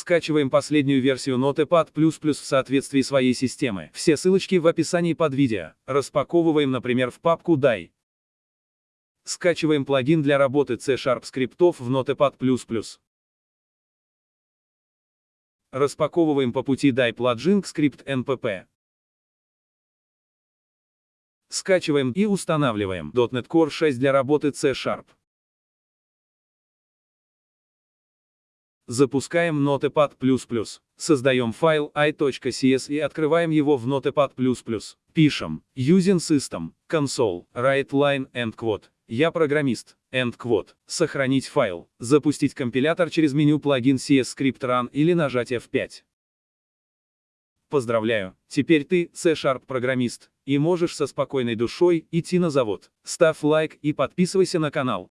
Скачиваем последнюю версию Notepad++ в соответствии своей системы. Все ссылочки в описании под видео. Распаковываем, например, в папку DAI. Скачиваем плагин для работы C-Sharp скриптов в Notepad++. Распаковываем по пути DAI плагин скрипт NPP. Скачиваем и устанавливаем .NET Core 6 для работы C-Sharp. Запускаем Notepad++. Создаем файл i.cs и открываем его в Notepad++. Пишем using system console write line end quote. Я программист. End quote. Сохранить файл. Запустить компилятор через меню плагин CS Script Run или нажать F5. Поздравляю, теперь ты C-Sharp программист, и можешь со спокойной душой идти на завод. Ставь лайк и подписывайся на канал.